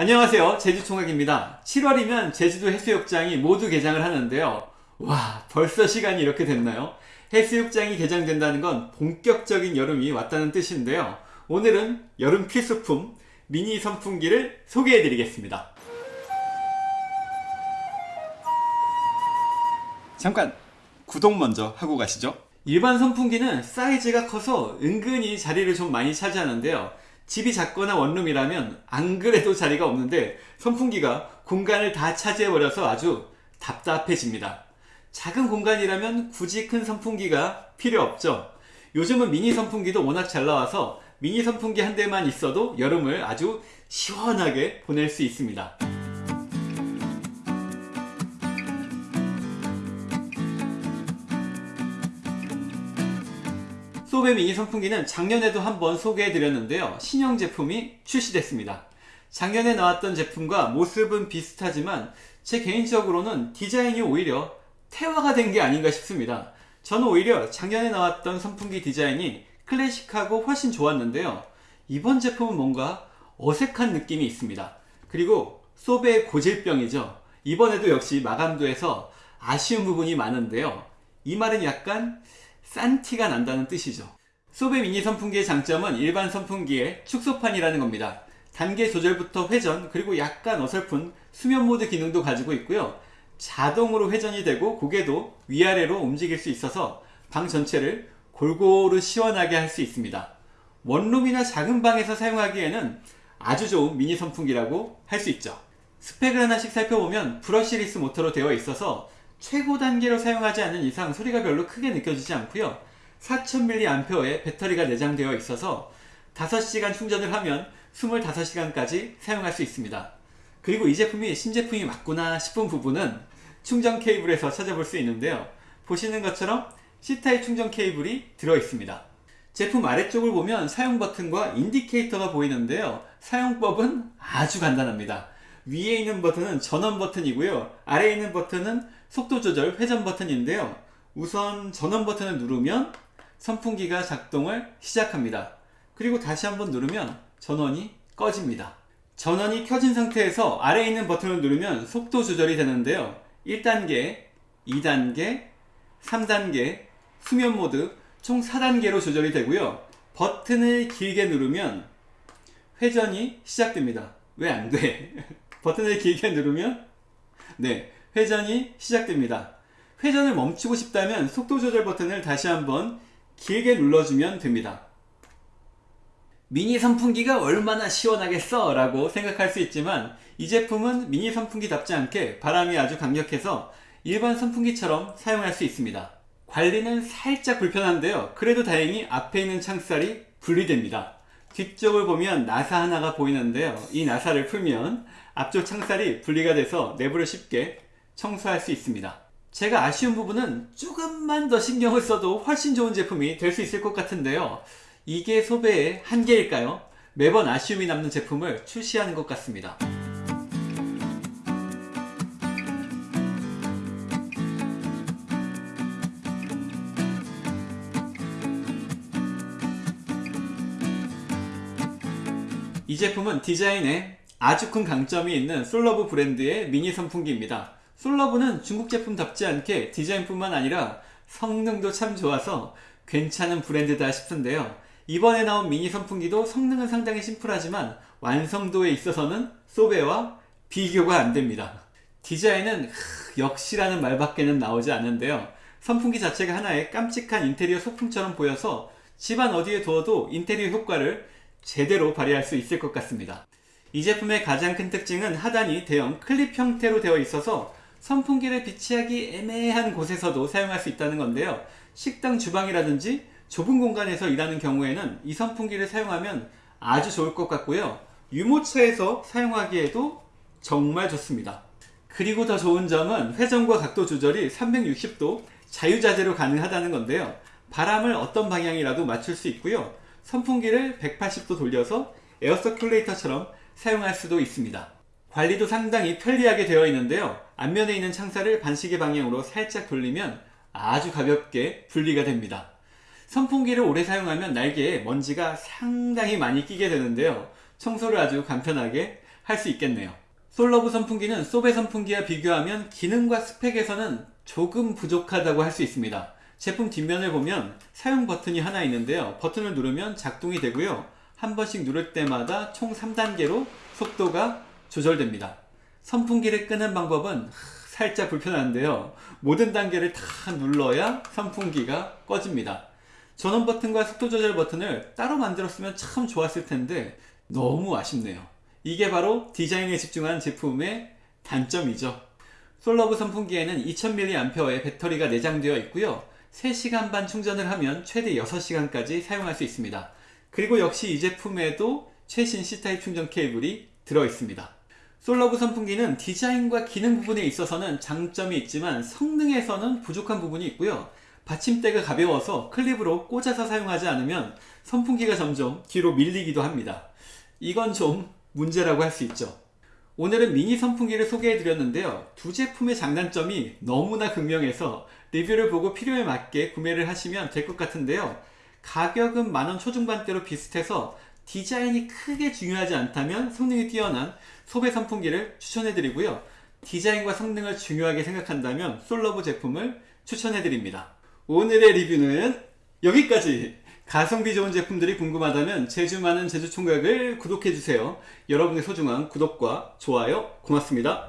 안녕하세요. 제주총각입니다. 7월이면 제주도 해수욕장이 모두 개장을 하는데요. 와 벌써 시간이 이렇게 됐나요? 해수욕장이 개장된다는 건 본격적인 여름이 왔다는 뜻인데요. 오늘은 여름 필수품 미니 선풍기를 소개해 드리겠습니다. 잠깐 구독 먼저 하고 가시죠. 일반 선풍기는 사이즈가 커서 은근히 자리를 좀 많이 차지하는데요 집이 작거나 원룸이라면 안 그래도 자리가 없는데 선풍기가 공간을 다 차지해버려서 아주 답답해집니다. 작은 공간이라면 굳이 큰 선풍기가 필요 없죠. 요즘은 미니 선풍기도 워낙 잘 나와서 미니 선풍기 한 대만 있어도 여름을 아주 시원하게 보낼 수 있습니다. 소베 미니 선풍기는 작년에도 한번 소개해 드렸는데요. 신형 제품이 출시됐습니다. 작년에 나왔던 제품과 모습은 비슷하지만 제 개인적으로는 디자인이 오히려 태화가 된 게 아닌가 싶습니다. 저는 오히려 작년에 나왔던 선풍기 디자인이 클래식하고 훨씬 좋았는데요. 이번 제품은 뭔가 어색한 느낌이 있습니다. 그리고 소베의 고질병이죠. 이번에도 역시 마감도에서 아쉬운 부분이 많은데요. 이 말은 약간 싼 티가 난다는 뜻이죠. 소베 미니 선풍기의 장점은 일반 선풍기의 축소판이라는 겁니다. 단계 조절부터 회전 그리고 약간 어설픈 수면 모드 기능도 가지고 있고요. 자동으로 회전이 되고 고개도 위아래로 움직일 수 있어서 방 전체를 골고루 시원하게 할 수 있습니다. 원룸이나 작은 방에서 사용하기에는 아주 좋은 미니 선풍기라고 할 수 있죠. 스펙을 하나씩 살펴보면 brushless 모터로 되어 있어서 최고 단계로 사용하지 않는 이상 소리가 별로 크게 느껴지지 않고요. 4000mAh의 배터리가 내장되어 있어서 5시간 충전을 하면 25시간까지 사용할 수 있습니다. 그리고 이 제품이 신제품이 맞구나 싶은 부분은 충전 케이블에서 찾아볼 수 있는데요. 보시는 것처럼 C type 충전 케이블이 들어 있습니다. 제품 아래쪽을 보면 사용 버튼과 indicator가 보이는데요. 사용법은 아주 간단합니다. 위에 있는 버튼은 전원 버튼이고요. 아래에 있는 버튼은 속도 조절 회전 버튼인데요. 우선 전원 버튼을 누르면 선풍기가 작동을 시작합니다. 그리고 다시 한번 누르면 전원이 꺼집니다. 전원이 켜진 상태에서 아래에 있는 버튼을 누르면 속도 조절이 되는데요. 1단계, 2단계, 3단계, 수면 모드 총 4단계로 조절이 되고요. 버튼을 길게 누르면 회전이 시작됩니다. 왜 안돼? 버튼을 길게 누르면 네 회전이 시작됩니다. 회전을 멈추고 싶다면 속도 조절 버튼을 다시 한번 길게 눌러주면 됩니다. 미니 선풍기가 얼마나 시원하겠어 라고 생각할 수 있지만 이 제품은 미니 선풍기답지 않게 바람이 아주 강력해서 일반 선풍기처럼 사용할 수 있습니다. 관리는 살짝 불편한데요. 그래도 다행히 앞에 있는 창살이 분리됩니다. 뒤쪽을 보면 나사 하나가 보이는데요. 이 나사를 풀면 앞쪽 창살이 분리가 돼서 내부를 쉽게 청소할 수 있습니다. 제가 아쉬운 부분은 조금만 더 신경을 써도 훨씬 좋은 제품이 될 수 있을 것 같은데요. 이게 소배의 한계일까요? 매번 아쉬움이 남는 제품을 출시하는 것 같습니다. 이 제품은 디자인에 아주 큰 강점이 있는 솔러브 브랜드의 미니 선풍기입니다. 솔러브는 중국 제품답지 않게 디자인뿐만 아니라 성능도 참 좋아서 괜찮은 브랜드다 싶은데요. 이번에 나온 미니 선풍기도 성능은 상당히 심플하지만 완성도에 있어서는 소베와 비교가 안됩니다. 디자인은 역시라는 말밖에는 나오지 않는데요. 선풍기 자체가 하나의 깜찍한 인테리어 소품처럼 보여서 집안 어디에 두어도 인테리어 효과를 제대로 발휘할 수 있을 것 같습니다. 이 제품의 가장 큰 특징은 하단이 대형 클립 형태로 되어 있어서 선풍기를 비치하기 애매한 곳에서도 사용할 수 있다는 건데요. 식당 주방이라든지 좁은 공간에서 일하는 경우에는 이 선풍기를 사용하면 아주 좋을 것 같고요. 유모차에서 사용하기에도 정말 좋습니다. 그리고 더 좋은 점은 회전과 각도 조절이 360도 자유자재로 가능하다는 건데요. 바람을 어떤 방향이라도 맞출 수 있고요. 선풍기를 180도 돌려서 에어서큘레이터처럼 사용할 수도 있습니다 관리도 상당히 편리하게 되어 있는데요 앞면에 있는 창살을 반시계 방향으로 살짝 돌리면 아주 가볍게 분리가 됩니다 선풍기를 오래 사용하면 날개에 먼지가 상당히 많이 끼게 되는데요 청소를 아주 간편하게 할 수 있겠네요. 솔러브 선풍기는 소베 선풍기와 비교하면 기능과 스펙에서는 조금 부족하다고 할 수 있습니다. 제품 뒷면을 보면 사용 버튼이 하나 있는데요. 버튼을 누르면 작동이 되고요. 한 번씩 누를 때마다 총 3단계로 속도가 조절됩니다. 선풍기를 끄는 방법은 살짝 불편한데요. 모든 단계를 다 눌러야 선풍기가 꺼집니다. 전원 버튼과 속도 조절 버튼을 따로 만들었으면 참 좋았을 텐데 너무 아쉽네요. 이게 바로 디자인에 집중한 제품의 단점이죠. 솔러브 선풍기에는 2000mAh의 배터리가 내장되어 있고요. 3시간 반 충전을 하면 최대 6시간까지 사용할 수 있습니다. 그리고 역시 이 제품에도 최신 C타입 충전 케이블이 들어 있습니다. 솔러브 선풍기는 디자인과 기능 부분에 있어서는 장점이 있지만 성능에서는 부족한 부분이 있고요. 받침대가 가벼워서 클립으로 꽂아서 사용하지 않으면 선풍기가 점점 뒤로 밀리기도 합니다. 이건 좀 문제라고 할 수 있죠. 오늘은 미니 선풍기를 소개해 드렸는데요. 두 제품의 장단점이 너무나 극명해서 리뷰를 보고 필요에 맞게 구매를 하시면 될 것 같은데요. 가격은 만원 초중반대로 비슷해서 디자인이 크게 중요하지 않다면 성능이 뛰어난 소배 선풍기를 추천해 드리고요. 디자인과 성능을 중요하게 생각한다면 솔러브 제품을 추천해 드립니다. 오늘의 리뷰는 여기까지! 가성비 좋은 제품들이 궁금하다면 제주 많은 제주총각을 구독해 주세요. 여러분의 소중한 구독과 좋아요 고맙습니다.